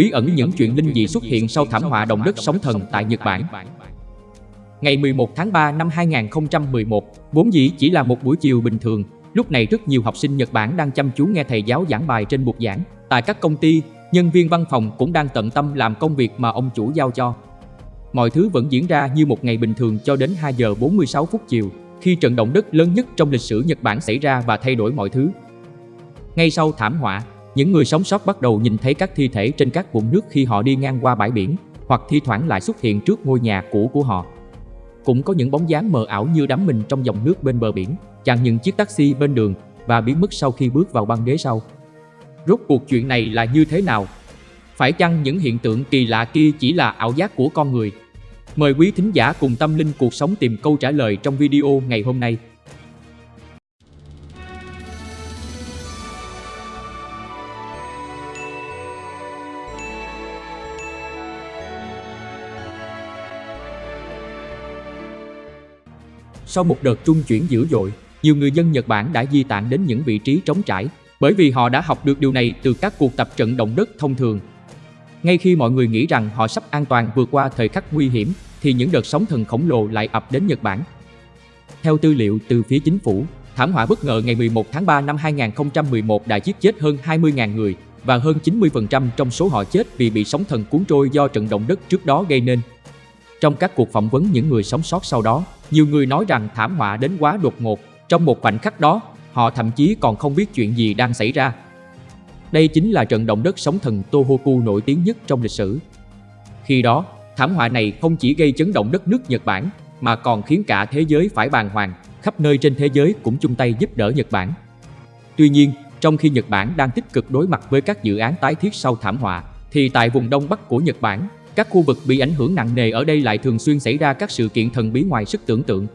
bí ẩn những chuyện linh dị xuất hiện sau thảm họa động đất sóng thần tại Nhật Bản. Ngày 11 tháng 3 năm 2011, vốn dĩ chỉ là một buổi chiều bình thường, lúc này rất nhiều học sinh Nhật Bản đang chăm chú nghe thầy giáo giảng bài trên bục giảng. Tại các công ty, nhân viên văn phòng cũng đang tận tâm làm công việc mà ông chủ giao cho. Mọi thứ vẫn diễn ra như một ngày bình thường cho đến 2 giờ 46 phút chiều, khi trận động đất lớn nhất trong lịch sử Nhật Bản xảy ra và thay đổi mọi thứ. Ngay sau thảm họa, những người sống sót bắt đầu nhìn thấy các thi thể trên các vũng nước khi họ đi ngang qua bãi biển, hoặc thi thoảng lại xuất hiện trước ngôi nhà cũ của họ. Cũng có những bóng dáng mờ ảo như đắm mình trong dòng nước bên bờ biển, chặn những chiếc taxi bên đường và biến mất sau khi bước vào băng ghế sau. Rốt cuộc chuyện này là như thế nào? Phải chăng những hiện tượng kỳ lạ kia chỉ là ảo giác của con người? Mời quý thính giả cùng tâm linh cuộc sống tìm câu trả lời trong video ngày hôm nay. Sau một đợt trung chuyển dữ dội, nhiều người dân Nhật Bản đã di tản đến những vị trí trống trải bởi vì họ đã học được điều này từ các cuộc tập trận động đất thông thường. Ngay khi mọi người nghĩ rằng họ sắp an toàn vượt qua thời khắc nguy hiểm, thì những đợt sóng thần khổng lồ lại ập đến Nhật Bản. Theo tư liệu từ phía chính phủ, thảm họa bất ngờ ngày 11 tháng 3 năm 2011 đã giết chết hơn 20.000 người và hơn 90% trong số họ chết vì bị sóng thần cuốn trôi do trận động đất trước đó gây nên. Trong các cuộc phỏng vấn những người sống sót sau đó, nhiều người nói rằng thảm họa đến quá đột ngột. Trong một khoảnh khắc đó, họ thậm chí còn không biết chuyện gì đang xảy ra. Đây chính là trận động đất sóng thần Tohoku nổi tiếng nhất trong lịch sử. Khi đó, thảm họa này không chỉ gây chấn động đất nước Nhật Bản, mà còn khiến cả thế giới phải bàng hoàng, khắp nơi trên thế giới cũng chung tay giúp đỡ Nhật Bản. Tuy nhiên, trong khi Nhật Bản đang tích cực đối mặt với các dự án tái thiết sau thảm họa, thì tại vùng Đông Bắc của Nhật Bản, các khu vực bị ảnh hưởng nặng nề ở đây lại thường xuyên xảy ra các sự kiện thần bí ngoài sức tưởng tượng.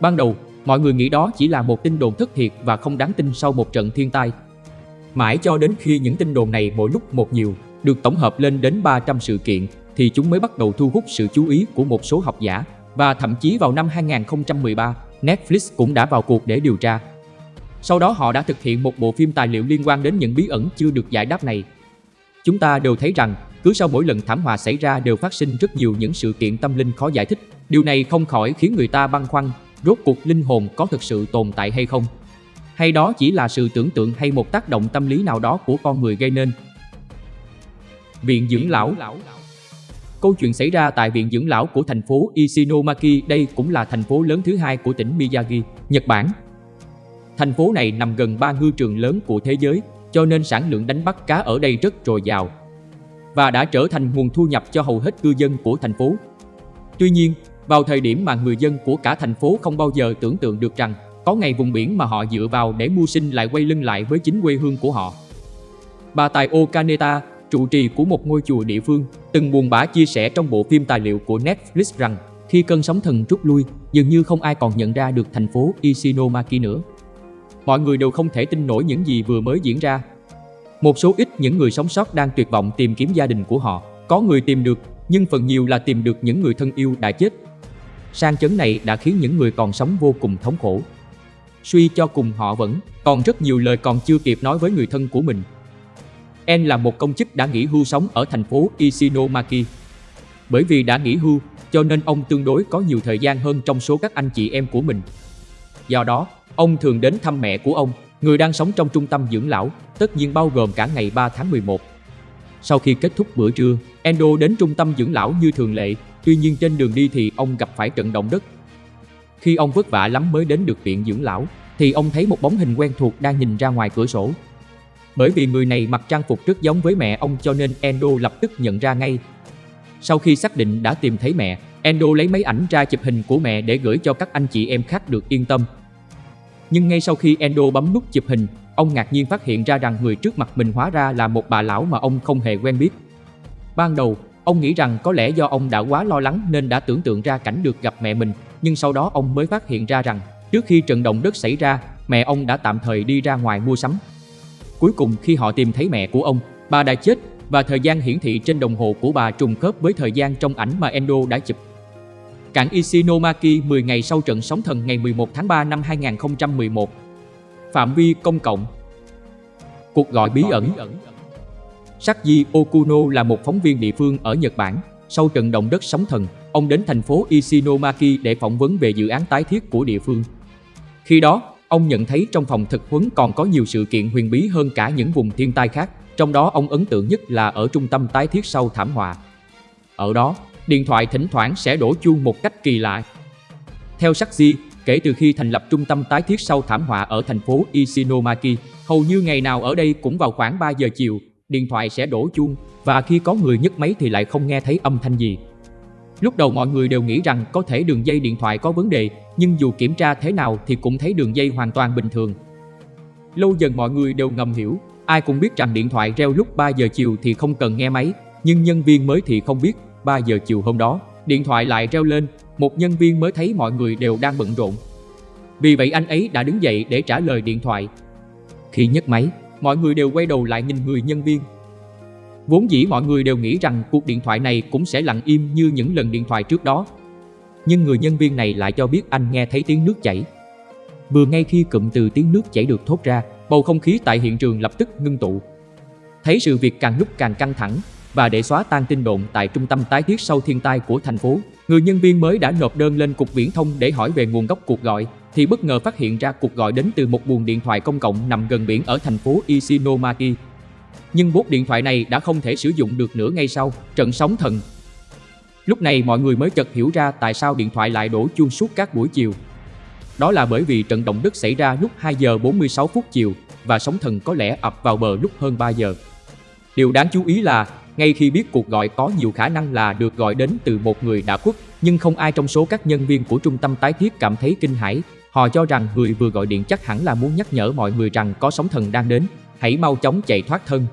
Ban đầu, mọi người nghĩ đó chỉ là một tin đồn thất thiệt và không đáng tin sau một trận thiên tai. Mãi cho đến khi những tin đồn này mỗi lúc một nhiều, được tổng hợp lên đến 300 sự kiện, thì chúng mới bắt đầu thu hút sự chú ý của một số học giả. Và thậm chí vào năm 2013, Netflix cũng đã vào cuộc để điều tra. Sau đó họ đã thực hiện một bộ phim tài liệu liên quan đến những bí ẩn chưa được giải đáp này. Chúng ta đều thấy rằng cứ sau mỗi lần thảm họa xảy ra đều phát sinh rất nhiều những sự kiện tâm linh khó giải thích. Điều này không khỏi khiến người ta băn khoăn, rốt cuộc linh hồn có thực sự tồn tại hay không? Hay đó chỉ là sự tưởng tượng hay một tác động tâm lý nào đó của con người gây nên? Viện dưỡng lão Câu chuyện xảy ra tại Viện Dưỡng Lão của thành phố Ishinomaki, đây cũng là thành phố lớn thứ hai của tỉnh Miyagi, Nhật Bản. Thành phố này nằm gần ba ngư trường lớn của thế giới, cho nên sản lượng đánh bắt cá ở đây rất dồi dào và đã trở thành nguồn thu nhập cho hầu hết cư dân của thành phố. Tuy nhiên, vào thời điểm mà người dân của cả thành phố không bao giờ tưởng tượng được rằng có ngày vùng biển mà họ dựa vào để mưu sinh lại quay lưng lại với chính quê hương của họ. Bà Tài Okaneta, trụ trì của một ngôi chùa địa phương, từng buồn bã chia sẻ trong bộ phim tài liệu của Netflix rằng khi cơn sóng thần rút lui, dường như không ai còn nhận ra được thành phố Ishinomaki nữa. Mọi người đều không thể tin nổi những gì vừa mới diễn ra. Một số ít những người sống sót đang tuyệt vọng tìm kiếm gia đình của họ. Có người tìm được, nhưng phần nhiều là tìm được những người thân yêu đã chết. Sang chấn này đã khiến những người còn sống vô cùng thống khổ. Suy cho cùng họ vẫn còn rất nhiều lời còn chưa kịp nói với người thân của mình En là một công chức đã nghỉ hưu sống ở thành phố Ishinomaki. Bởi vì đã nghỉ hưu, cho nên ông tương đối có nhiều thời gian hơn trong số các anh chị em của mình. Do đó, ông thường đến thăm mẹ của ông, người đang sống trong trung tâm dưỡng lão, tất nhiên bao gồm cả ngày 3 tháng 11. Sau khi kết thúc bữa trưa, Endo đến trung tâm dưỡng lão như thường lệ, tuy nhiên trên đường đi thì ông gặp phải trận động đất. Khi ông vất vả lắm mới đến được viện dưỡng lão, thì ông thấy một bóng hình quen thuộc đang nhìn ra ngoài cửa sổ, bởi vì người này mặc trang phục rất giống với mẹ ông cho nên Endo lập tức nhận ra ngay. Sau khi xác định đã tìm thấy mẹ, Endo lấy máy ảnh ra chụp hình của mẹ để gửi cho các anh chị em khác được yên tâm. Nhưng ngay sau khi Endo bấm nút chụp hình, ông ngạc nhiên phát hiện ra rằng người trước mặt mình hóa ra là một bà lão mà ông không hề quen biết. Ban đầu, ông nghĩ rằng có lẽ do ông đã quá lo lắng nên đã tưởng tượng ra cảnh được gặp mẹ mình, nhưng sau đó ông mới phát hiện ra rằng trước khi trận động đất xảy ra, mẹ ông đã tạm thời đi ra ngoài mua sắm. Cuối cùng khi họ tìm thấy mẹ của ông, bà đã chết và thời gian hiển thị trên đồng hồ của bà trùng khớp với thời gian trong ảnh mà Endo đã chụp. Cảng Ishinomaki 10 ngày sau trận sóng thần ngày 11 tháng 3 năm 2011. Phạm vi công cộng Cuộc gọi bí ẩn Sakji Okuno là một phóng viên địa phương ở Nhật Bản. Sau trận động đất sóng thần, ông đến thành phố Ishinomaki để phỏng vấn về dự án tái thiết của địa phương. Khi đó, ông nhận thấy trong phòng thực huấn còn có nhiều sự kiện huyền bí hơn cả những vùng thiên tai khác, trong đó ông ấn tượng nhất là ở trung tâm tái thiết sau thảm họa. Ở đó, điện thoại thỉnh thoảng sẽ đổ chuông một cách kỳ lạ. Theo Sakji, kể từ khi thành lập trung tâm tái thiết sau thảm họa ở thành phố Ishinomaki, hầu như ngày nào ở đây cũng vào khoảng 3 giờ chiều, điện thoại sẽ đổ chuông và khi có người nhấc máy thì lại không nghe thấy âm thanh gì. Lúc đầu mọi người đều nghĩ rằng có thể đường dây điện thoại có vấn đề, nhưng dù kiểm tra thế nào thì cũng thấy đường dây hoàn toàn bình thường. Lâu dần mọi người đều ngầm hiểu, ai cũng biết rằng điện thoại reo lúc 3 giờ chiều thì không cần nghe máy, nhưng nhân viên mới thì không biết, 3 giờ chiều hôm đó, điện thoại lại reo lên, một nhân viên mới thấy mọi người đều đang bận rộn. Vì vậy anh ấy đã đứng dậy để trả lời điện thoại. Khi nhấc máy, mọi người đều quay đầu lại nhìn người nhân viên. Vốn dĩ mọi người đều nghĩ rằng cuộc điện thoại này cũng sẽ lặng im như những lần điện thoại trước đó. Nhưng người nhân viên này lại cho biết anh nghe thấy tiếng nước chảy. Vừa ngay khi cụm từ tiếng nước chảy được thốt ra, bầu không khí tại hiện trường lập tức ngưng tụ. Thấy sự việc càng lúc càng căng thẳng và để xóa tan tin đồn tại trung tâm tái thiết sau thiên tai của thành phố, người nhân viên mới đã nộp đơn lên cục viễn thông để hỏi về nguồn gốc cuộc gọi thì bất ngờ phát hiện ra cuộc gọi đến từ một buồng điện thoại công cộng nằm gần biển ở thành phố Ishinomaki. Nhưng bốt điện thoại này đã không thể sử dụng được nữa ngay sau trận sóng thần. Lúc này mọi người mới chợt hiểu ra tại sao điện thoại lại đổ chuông suốt các buổi chiều. Đó là bởi vì trận động đất xảy ra lúc 2 giờ 46 phút chiều và sóng thần có lẽ ập vào bờ lúc hơn 3 giờ. Điều đáng chú ý là ngay khi biết cuộc gọi có nhiều khả năng là được gọi đến từ một người đã khuất, nhưng không ai trong số các nhân viên của trung tâm tái thiết cảm thấy kinh hãi Họ cho rằng người vừa gọi điện chắc hẳn là muốn nhắc nhở mọi người rằng có sóng thần đang đến, hãy mau chóng chạy thoát thân.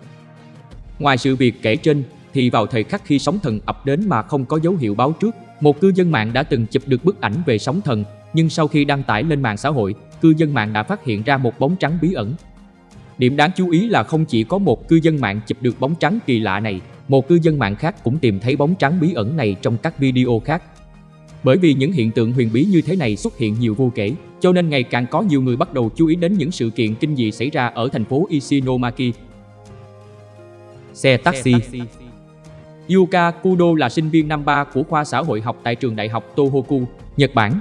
Ngoài sự việc kể trên, thì vào thời khắc khi sóng thần ập đến mà không có dấu hiệu báo trước, một cư dân mạng đã từng chụp được bức ảnh về sóng thần, nhưng sau khi đăng tải lên mạng xã hội, cư dân mạng đã phát hiện ra một bóng trắng bí ẩn. Điểm đáng chú ý là không chỉ có một cư dân mạng chụp được bóng trắng kỳ lạ này, một cư dân mạng khác cũng tìm thấy bóng trắng bí ẩn này trong các video khác. Bởi vì những hiện tượng huyền bí như thế này xuất hiện nhiều vô kể, cho nên ngày càng có nhiều người bắt đầu chú ý đến những sự kiện kinh dị xảy ra ở thành phố Ishinomaki. Xe taxi Yuka Kudo là sinh viên năm 3 của khoa xã hội học tại trường đại học Tohoku, Nhật Bản.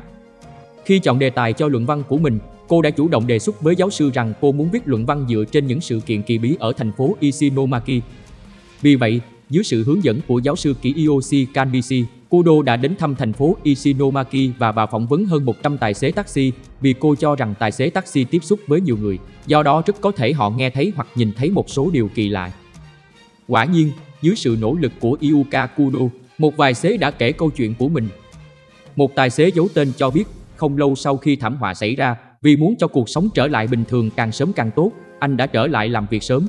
Khi chọn đề tài cho luận văn của mình, cô đã chủ động đề xuất với giáo sư rằng cô muốn viết luận văn dựa trên những sự kiện kỳ bí ở thành phố Ishinomaki. Vì vậy, dưới sự hướng dẫn của giáo sư Kiyoshi Kanbishi, Kudo đã đến thăm thành phố Ishinomaki và bà phỏng vấn hơn 100 tài xế taxi vì cô cho rằng tài xế taxi tiếp xúc với nhiều người, do đó rất có thể họ nghe thấy hoặc nhìn thấy một số điều kỳ lạ. Quả nhiên, dưới sự nỗ lực của Iuka Kudo, một vài xế đã kể câu chuyện của mình. Một tài xế giấu tên cho biết, không lâu sau khi thảm họa xảy ra, vì muốn cho cuộc sống trở lại bình thường càng sớm càng tốt, anh đã trở lại làm việc sớm.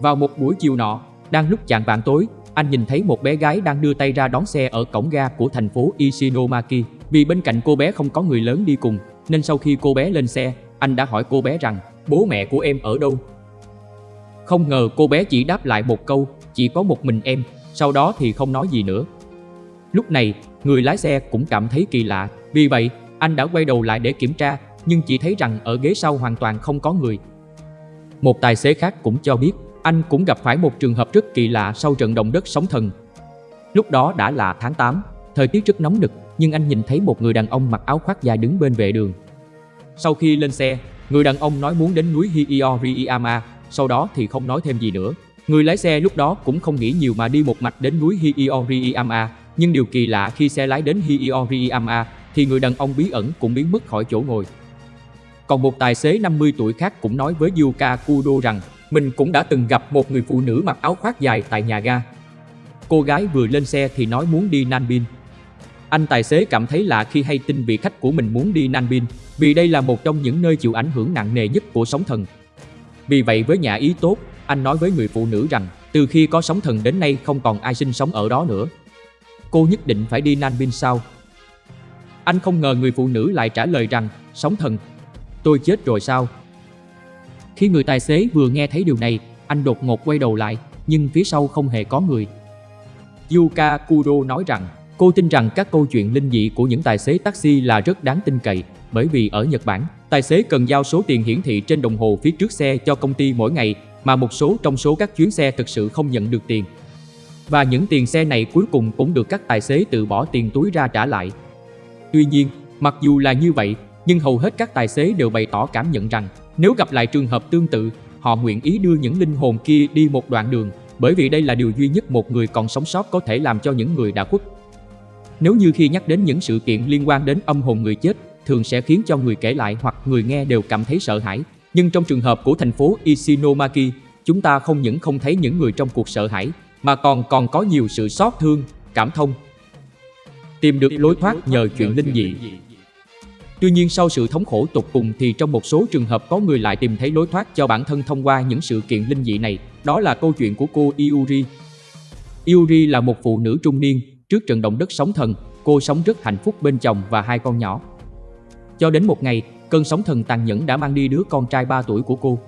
Vào một buổi chiều nọ, đang lúc chạng vạn tối, anh nhìn thấy một bé gái đang đưa tay ra đón xe ở cổng ga của thành phố Ishinomaki. Vì bên cạnh cô bé không có người lớn đi cùng, nên sau khi cô bé lên xe, anh đã hỏi cô bé rằng bố mẹ của em ở đâu. Không ngờ cô bé chỉ đáp lại một câu, chỉ có một mình em, sau đó thì không nói gì nữa. Lúc này, người lái xe cũng cảm thấy kỳ lạ, vì vậy anh đã quay đầu lại để kiểm tra, nhưng chỉ thấy rằng ở ghế sau hoàn toàn không có người. Một tài xế khác cũng cho biết anh cũng gặp phải một trường hợp rất kỳ lạ sau trận động đất sóng thần. Lúc đó đã là tháng 8, thời tiết rất nóng nực, nhưng anh nhìn thấy một người đàn ông mặc áo khoác dài đứng bên vệ đường. Sau khi lên xe, người đàn ông nói muốn đến núi Hiioriyama, sau đó thì không nói thêm gì nữa. Người lái xe lúc đó cũng không nghĩ nhiều mà đi một mạch đến núi Hiioriyama, nhưng điều kỳ lạ khi xe lái đến Hiioriyama thì người đàn ông bí ẩn cũng biến mất khỏi chỗ ngồi. Còn một tài xế 50 tuổi khác cũng nói với Yuka Kudo rằng mình cũng đã từng gặp một người phụ nữ mặc áo khoác dài tại nhà ga. Cô gái vừa lên xe thì nói muốn đi Nanbin. Anh tài xế cảm thấy lạ khi hay tin vị khách của mình muốn đi Nanbin, vì đây là một trong những nơi chịu ảnh hưởng nặng nề nhất của sóng thần. Vì vậy với nhà ý tốt, anh nói với người phụ nữ rằng từ khi có sóng thần đến nay không còn ai sinh sống ở đó nữa. Cô nhất định phải đi Nanbin sao? Anh không ngờ người phụ nữ lại trả lời rằng sóng thần. Tôi chết rồi sao? Khi người tài xế vừa nghe thấy điều này, anh đột ngột quay đầu lại, nhưng phía sau không hề có người. Yuka Kudo nói rằng, cô tin rằng các câu chuyện linh dị của những tài xế taxi là rất đáng tin cậy, bởi vì ở Nhật Bản, tài xế cần giao số tiền hiển thị trên đồng hồ phía trước xe cho công ty mỗi ngày mà một số trong số các chuyến xe thực sự không nhận được tiền. Và những tiền xe này cuối cùng cũng được các tài xế tự bỏ tiền túi ra trả lại. Tuy nhiên, mặc dù là như vậy, nhưng hầu hết các tài xế đều bày tỏ cảm nhận rằng nếu gặp lại trường hợp tương tự, họ nguyện ý đưa những linh hồn kia đi một đoạn đường, bởi vì đây là điều duy nhất một người còn sống sót có thể làm cho những người đã khuất. Nếu như khi nhắc đến những sự kiện liên quan đến âm hồn người chết, thường sẽ khiến cho người kể lại hoặc người nghe đều cảm thấy sợ hãi. Nhưng trong trường hợp của thành phố Isinomaki, chúng ta không những không thấy những người trong cuộc sợ hãi, mà còn còn có nhiều sự xót thương, cảm thông. Tìm được lối thoát nhờ chuyện linh dị. Tuy nhiên sau sự thống khổ tột cùng thì trong một số trường hợp có người lại tìm thấy lối thoát cho bản thân thông qua những sự kiện linh dị này. Đó là câu chuyện của cô Iuri. Iuri là một phụ nữ trung niên, trước trận động đất sóng thần, cô sống rất hạnh phúc bên chồng và hai con nhỏ. Cho đến một ngày, cơn sóng thần tàn nhẫn đã mang đi đứa con trai 3 tuổi của cô.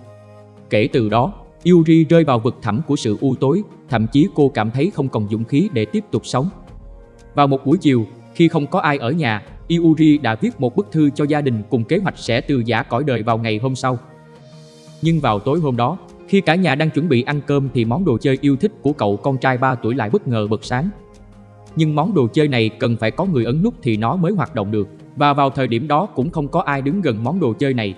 Kể từ đó, Yuri rơi vào vực thẳm của sự u tối, thậm chí cô cảm thấy không còn dũng khí để tiếp tục sống. Vào một buổi chiều, khi không có ai ở nhà, Iuri đã viết một bức thư cho gia đình cùng kế hoạch sẽ từ giả cõi đời vào ngày hôm sau. Nhưng vào tối hôm đó, khi cả nhà đang chuẩn bị ăn cơm thì món đồ chơi yêu thích của cậu con trai 3 tuổi lại bất ngờ bật sáng. Nhưng món đồ chơi này cần phải có người ấn nút thì nó mới hoạt động được, và vào thời điểm đó cũng không có ai đứng gần món đồ chơi này.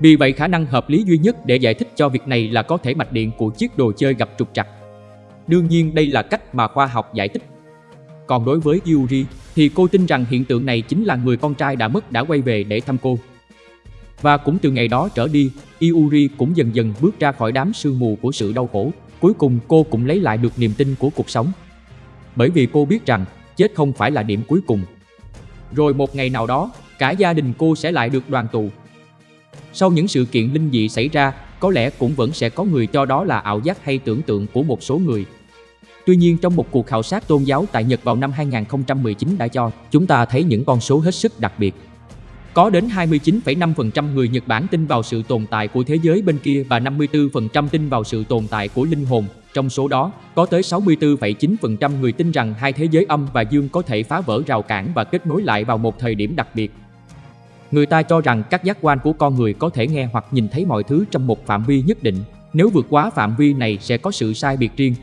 Vì vậy khả năng hợp lý duy nhất để giải thích cho việc này là có thể mạch điện của chiếc đồ chơi gặp trục trặc. Đương nhiên đây là cách mà khoa học giải thích. Còn đối với Yuri thì cô tin rằng hiện tượng này chính là người con trai đã mất đã quay về để thăm cô. Và cũng từ ngày đó trở đi, Yuri cũng dần dần bước ra khỏi đám sương mù của sự đau khổ. Cuối cùng cô cũng lấy lại được niềm tin của cuộc sống. Bởi vì cô biết rằng chết không phải là điểm cuối cùng. Rồi một ngày nào đó, cả gia đình cô sẽ lại được đoàn tụ. Sau những sự kiện linh dị xảy ra, có lẽ cũng vẫn sẽ có người cho đó là ảo giác hay tưởng tượng của một số người. Tuy nhiên trong một cuộc khảo sát tôn giáo tại Nhật vào năm 2019 đã cho chúng ta thấy những con số hết sức đặc biệt. Có đến 29,5% người Nhật Bản tin vào sự tồn tại của thế giới bên kia và 54% tin vào sự tồn tại của linh hồn. Trong số đó, có tới 64,9% người tin rằng hai thế giới âm và dương có thể phá vỡ rào cản và kết nối lại vào một thời điểm đặc biệt. Người ta cho rằng các giác quan của con người có thể nghe hoặc nhìn thấy mọi thứ trong một phạm vi nhất định. Nếu vượt quá phạm vi này sẽ có sự sai biệt riêng.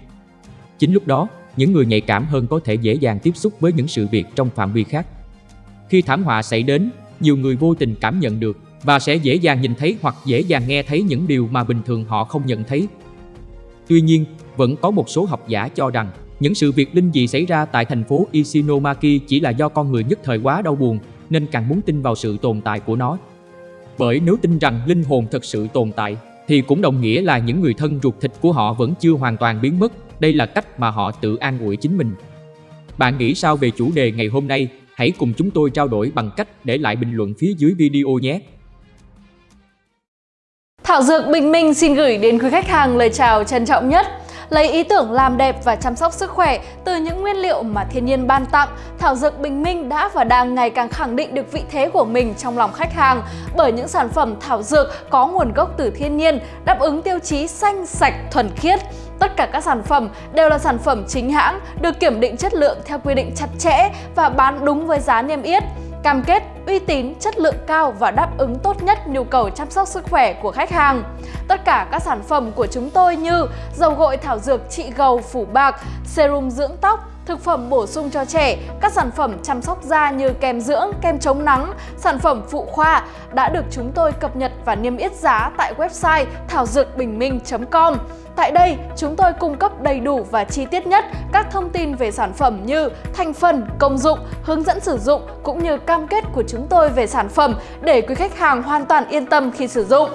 Chính lúc đó, những người nhạy cảm hơn có thể dễ dàng tiếp xúc với những sự việc trong phạm vi khác. Khi thảm họa xảy đến, nhiều người vô tình cảm nhận được và sẽ dễ dàng nhìn thấy hoặc dễ dàng nghe thấy những điều mà bình thường họ không nhận thấy. Tuy nhiên, vẫn có một số học giả cho rằng những sự việc linh dị xảy ra tại thành phố Isinomaki chỉ là do con người nhất thời quá đau buồn nên càng muốn tin vào sự tồn tại của nó. Bởi nếu tin rằng linh hồn thật sự tồn tại thì cũng đồng nghĩa là những người thân ruột thịt của họ vẫn chưa hoàn toàn biến mất. Đây là cách mà họ tự an ủi chính mình. Bạn nghĩ sao về chủ đề ngày hôm nay? Hãy cùng chúng tôi trao đổi bằng cách để lại bình luận phía dưới video nhé. Thảo Dược Bình Minh xin gửi đến quý khách hàng lời chào trân trọng nhất. Lấy ý tưởng làm đẹp và chăm sóc sức khỏe từ những nguyên liệu mà thiên nhiên ban tặng, Thảo Dược Bình Minh đã và đang ngày càng khẳng định được vị thế của mình trong lòng khách hàng bởi những sản phẩm thảo dược có nguồn gốc từ thiên nhiên, đáp ứng tiêu chí xanh, sạch, thuần khiết. Tất cả các sản phẩm đều là sản phẩm chính hãng, được kiểm định chất lượng theo quy định chặt chẽ và bán đúng với giá niêm yết cam kết uy tín, chất lượng cao và đáp ứng tốt nhất nhu cầu chăm sóc sức khỏe của khách hàng. Tất cả các sản phẩm của chúng tôi như dầu gội thảo dược trị gầu phủ bạc, serum dưỡng tóc, thực phẩm bổ sung cho trẻ, các sản phẩm chăm sóc da như kem dưỡng, kem chống nắng, sản phẩm phụ khoa đã được chúng tôi cập nhật và niêm yết giá tại website thảo dược bình minh.com. Tại đây, chúng tôi cung cấp đầy đủ và chi tiết nhất các thông tin về sản phẩm như thành phần, công dụng, hướng dẫn sử dụng cũng như cam kết của chúng tôi về sản phẩm để quý khách hàng hoàn toàn yên tâm khi sử dụng.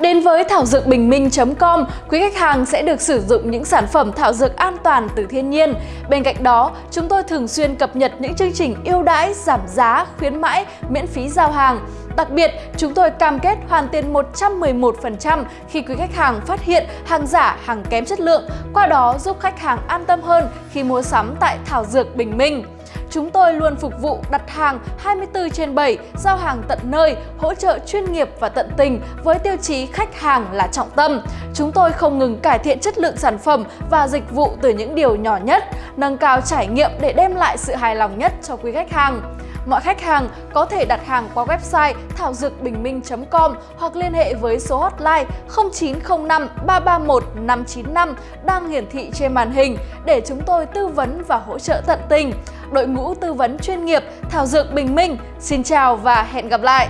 Đến với thảo dược bình minh.com, quý khách hàng sẽ được sử dụng những sản phẩm thảo dược an toàn từ thiên nhiên. Bên cạnh đó, chúng tôi thường xuyên cập nhật những chương trình ưu đãi, giảm giá, khuyến mãi, miễn phí giao hàng. Đặc biệt, chúng tôi cam kết hoàn tiền 111% khi quý khách hàng phát hiện hàng giả, hàng kém chất lượng, qua đó giúp khách hàng an tâm hơn khi mua sắm tại Thảo Dược Bình Minh. Chúng tôi luôn phục vụ đặt hàng 24 trên 7, giao hàng tận nơi, hỗ trợ chuyên nghiệp và tận tình với tiêu chí khách hàng là trọng tâm. Chúng tôi không ngừng cải thiện chất lượng sản phẩm và dịch vụ từ những điều nhỏ nhất, nâng cao trải nghiệm để đem lại sự hài lòng nhất cho quý khách hàng. Mọi khách hàng có thể đặt hàng qua website thảo dược bình minh.com hoặc liên hệ với số hotline 0905 331 595 đang hiển thị trên màn hình để chúng tôi tư vấn và hỗ trợ tận tình. Đội ngũ tư vấn chuyên nghiệp Thảo Dược Bình Minh, xin chào và hẹn gặp lại!